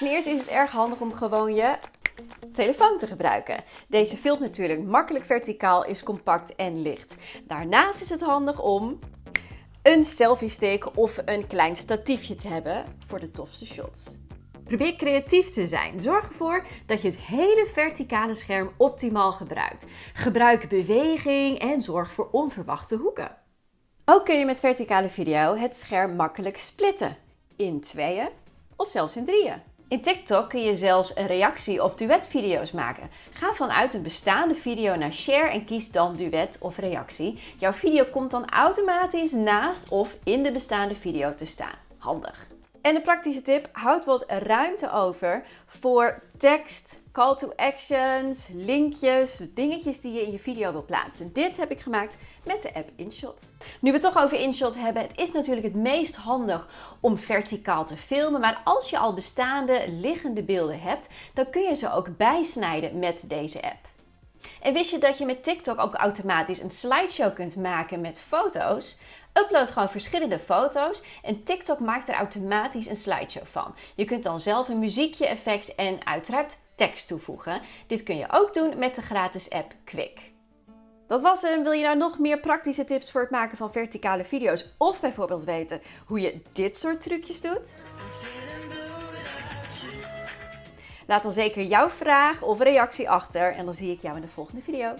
Ten eerste is het erg handig om gewoon je telefoon te gebruiken. Deze filmt natuurlijk makkelijk verticaal, is compact en licht. Daarnaast is het handig om een selfie stick of een klein statiefje te hebben voor de tofste shots. Probeer creatief te zijn. Zorg ervoor dat je het hele verticale scherm optimaal gebruikt. Gebruik beweging en zorg voor onverwachte hoeken. Ook kun je met verticale video het scherm makkelijk splitten in tweeën of zelfs in drieën. In TikTok kun je zelfs reactie- of duetvideo's maken. Ga vanuit een bestaande video naar share en kies dan duet of reactie. Jouw video komt dan automatisch naast of in de bestaande video te staan. Handig. En de praktische tip, houd wat ruimte over voor tekst, call to actions, linkjes, dingetjes die je in je video wil plaatsen. Dit heb ik gemaakt met de app InShot. Nu we het toch over InShot hebben, het is natuurlijk het meest handig om verticaal te filmen. Maar als je al bestaande liggende beelden hebt, dan kun je ze ook bijsnijden met deze app. En wist je dat je met TikTok ook automatisch een slideshow kunt maken met foto's? Upload gewoon verschillende foto's en TikTok maakt er automatisch een slideshow van. Je kunt dan zelf een muziekje, effects en uiteraard tekst toevoegen. Dit kun je ook doen met de gratis app Quick. Dat was hem. Wil je nou nog meer praktische tips voor het maken van verticale video's? Of bijvoorbeeld weten hoe je dit soort trucjes doet? Laat dan zeker jouw vraag of reactie achter en dan zie ik jou in de volgende video.